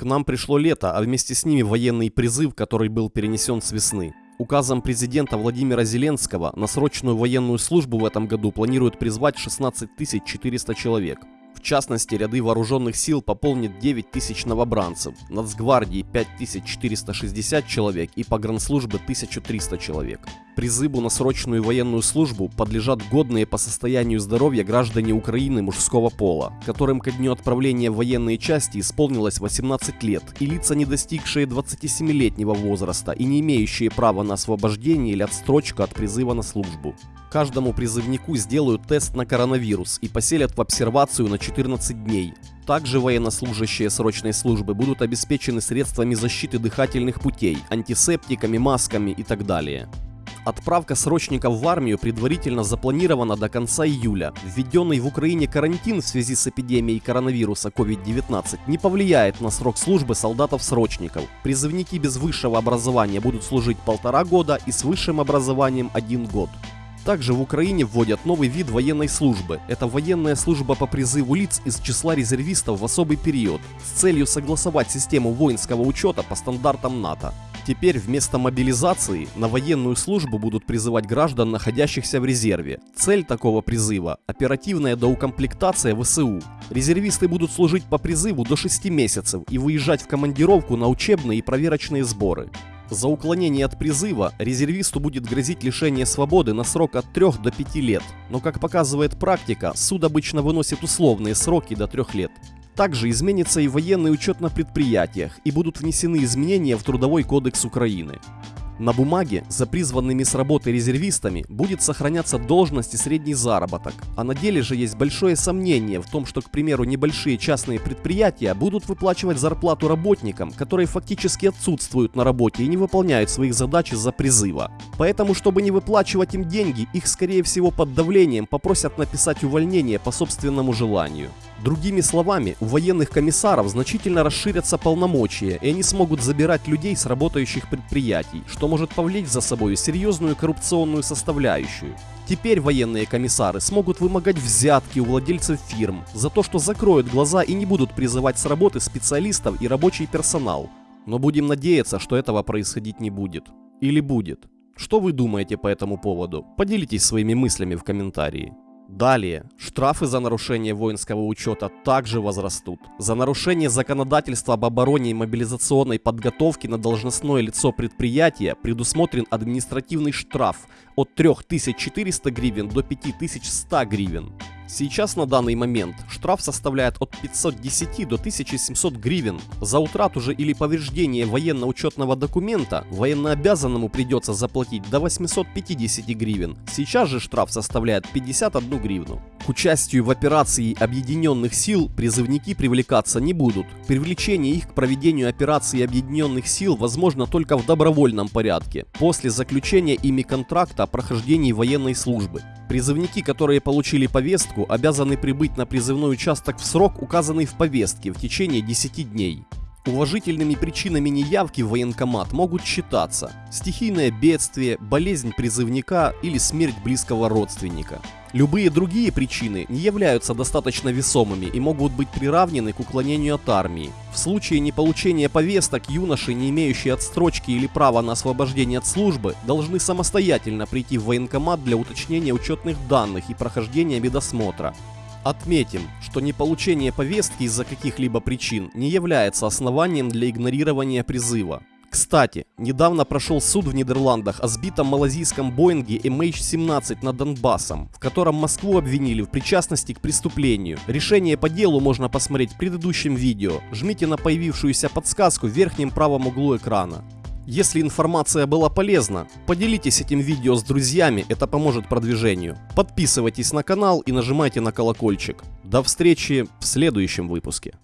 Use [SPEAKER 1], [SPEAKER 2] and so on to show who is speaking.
[SPEAKER 1] К нам пришло лето, а вместе с ними военный призыв, который был перенесен с весны. Указом президента Владимира Зеленского на срочную военную службу в этом году планируют призвать 16 400 человек. В частности, ряды вооруженных сил пополнит 9 тысяч новобранцев, Нацгвардии 5460 человек и погранслужбы 1300 человек. Призыву на срочную военную службу подлежат годные по состоянию здоровья граждане Украины мужского пола, которым ко дню отправления в военные части исполнилось 18 лет, и лица, не достигшие 27-летнего возраста и не имеющие права на освобождение или отстрочку от призыва на службу. Каждому призывнику сделают тест на коронавирус и поселят в обсервацию на 14 дней. Также военнослужащие срочной службы будут обеспечены средствами защиты дыхательных путей, антисептиками, масками и так далее. Отправка срочников в армию предварительно запланирована до конца июля. Введенный в Украине карантин в связи с эпидемией коронавируса COVID-19 не повлияет на срок службы солдатов-срочников. Призывники без высшего образования будут служить полтора года и с высшим образованием один год. Также в Украине вводят новый вид военной службы. Это военная служба по призыву лиц из числа резервистов в особый период с целью согласовать систему воинского учета по стандартам НАТО. Теперь вместо мобилизации на военную службу будут призывать граждан, находящихся в резерве. Цель такого призыва – оперативная доукомплектация ВСУ. Резервисты будут служить по призыву до 6 месяцев и выезжать в командировку на учебные и проверочные сборы. За уклонение от призыва резервисту будет грозить лишение свободы на срок от 3 до 5 лет, но как показывает практика, суд обычно выносит условные сроки до 3 лет. Также изменится и военный учет на предприятиях и будут внесены изменения в Трудовой кодекс Украины. На бумаге за призванными с работы резервистами будет сохраняться должность и средний заработок, а на деле же есть большое сомнение в том, что, к примеру, небольшие частные предприятия будут выплачивать зарплату работникам, которые фактически отсутствуют на работе и не выполняют своих задач из-за призыва. Поэтому, чтобы не выплачивать им деньги, их скорее всего под давлением попросят написать увольнение по собственному желанию. Другими словами, у военных комиссаров значительно расширятся полномочия, и они смогут забирать людей с работающих предприятий, что может повлечь за собой серьезную коррупционную составляющую. Теперь военные комиссары смогут вымогать взятки у владельцев фирм за то, что закроют глаза и не будут призывать с работы специалистов и рабочий персонал. Но будем надеяться, что этого происходить не будет. Или будет. Что вы думаете по этому поводу? Поделитесь своими мыслями в комментарии. Далее, штрафы за нарушение воинского учета также возрастут. За нарушение законодательства об обороне и мобилизационной подготовке на должностное лицо предприятия предусмотрен административный штраф от 3400 гривен до 5100 гривен. Сейчас на данный момент штраф составляет от 510 до 1700 гривен. За утрату же или повреждение военно-учетного документа военнообязанному придется заплатить до 850 гривен. Сейчас же штраф составляет 51 гривну. Участию в операции объединенных сил призывники привлекаться не будут. Привлечение их к проведению операции объединенных сил возможно только в добровольном порядке, после заключения ими контракта о прохождении военной службы. Призывники, которые получили повестку, обязаны прибыть на призывной участок в срок, указанный в повестке, в течение 10 дней. Уважительными причинами неявки в военкомат могут считаться стихийное бедствие, болезнь призывника или смерть близкого родственника. Любые другие причины не являются достаточно весомыми и могут быть приравнены к уклонению от армии. В случае неполучения повесток юноши, не имеющие отстрочки или права на освобождение от службы, должны самостоятельно прийти в военкомат для уточнения учетных данных и прохождения медосмотра. Отметим, что неполучение повестки из-за каких-либо причин не является основанием для игнорирования призыва. Кстати, недавно прошел суд в Нидерландах о сбитом малазийском Боинге MH17 над Донбассом, в котором Москву обвинили в причастности к преступлению. Решение по делу можно посмотреть в предыдущем видео. Жмите на появившуюся подсказку в верхнем правом углу экрана. Если информация была полезна, поделитесь этим видео с друзьями, это поможет продвижению. Подписывайтесь на канал и нажимайте на колокольчик. До встречи в следующем выпуске.